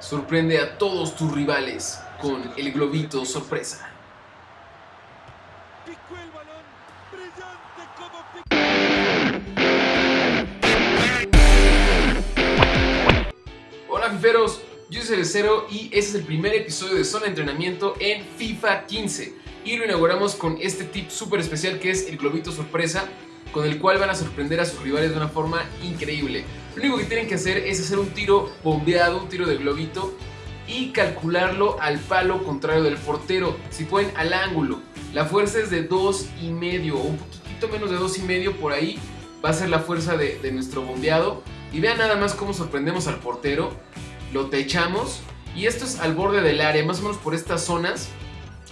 Sorprende a todos tus rivales con el globito sorpresa. Hola fiferos, yo soy Cerecero y este es el primer episodio de Zona de Entrenamiento en FIFA 15 y lo inauguramos con este tip súper especial que es el globito sorpresa con el cual van a sorprender a sus rivales de una forma increíble. Lo único que tienen que hacer es hacer un tiro bombeado, un tiro de globito y calcularlo al palo contrario del portero, si pueden al ángulo. La fuerza es de 2 y medio o un poquito menos de 2 y medio por ahí va a ser la fuerza de, de nuestro bombeado. Y vean nada más cómo sorprendemos al portero, lo techamos y esto es al borde del área, más o menos por estas zonas.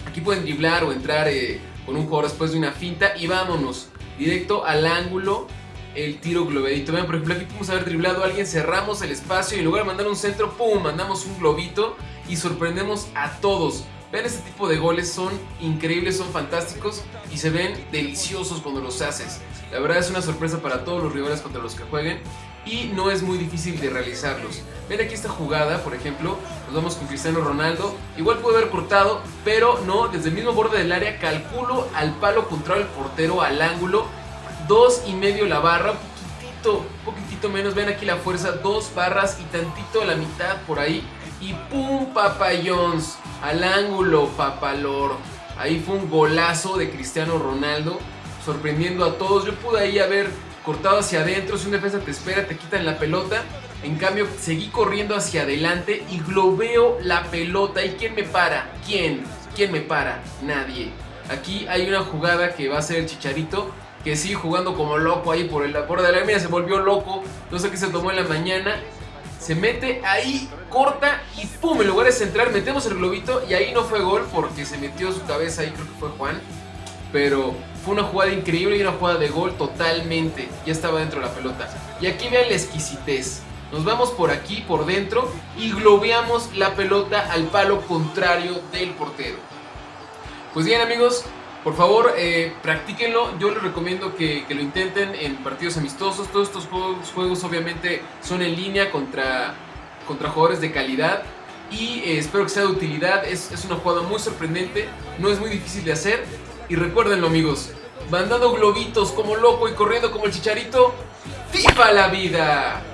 Aquí pueden driblar o entrar eh, con un jugador después de una finta y vámonos directo al ángulo el tiro globadito. Vean, por ejemplo, aquí podemos haber driblado a alguien, cerramos el espacio y en lugar de mandar un centro, ¡pum! Mandamos un globito y sorprendemos a todos. Vean este tipo de goles, son increíbles, son fantásticos y se ven deliciosos cuando los haces. La verdad es una sorpresa para todos los rivales contra los que jueguen y no es muy difícil de realizarlos. Ven aquí esta jugada, por ejemplo, nos vamos con Cristiano Ronaldo. Igual puede haber cortado, pero no, desde el mismo borde del área calculo al palo contrario del portero, al ángulo. Dos y medio la barra, poquitito, poquitito menos. Ven aquí la fuerza, dos barras y tantito la mitad por ahí. Y pum, Papa al ángulo, papalor. Ahí fue un golazo de Cristiano Ronaldo, sorprendiendo a todos. Yo pude ahí haber cortado hacia adentro, si un defensa te espera, te quitan la pelota. En cambio, seguí corriendo hacia adelante y globeo la pelota. ¿Y quién me para? ¿Quién? ¿Quién me para? Nadie. Aquí hay una jugada que va a ser el Chicharito, que sigue jugando como loco ahí por el borde de la mía, se volvió loco, no sé qué se tomó en la mañana. Se mete ahí, corta y pum, en lugar de centrar, metemos el globito y ahí no fue gol porque se metió su cabeza ahí, creo que fue Juan. Pero fue una jugada increíble y una jugada de gol totalmente. Ya estaba dentro de la pelota. Y aquí vean la exquisitez. Nos vamos por aquí, por dentro, y globeamos la pelota al palo contrario del portero. Pues bien amigos, por favor eh, practíquenlo. Yo les recomiendo que, lo intenten en partidos amistosos. Todos estos juegos, juegos obviamente son en línea contra, contra jugadores de calidad. Y eh, espero que sea de utilidad. Es, es una jugada muy sorprendente. No es muy difícil de hacer. Y recuérdenlo amigos, mandando globitos como loco y corriendo como el chicharito, ¡Viva la vida!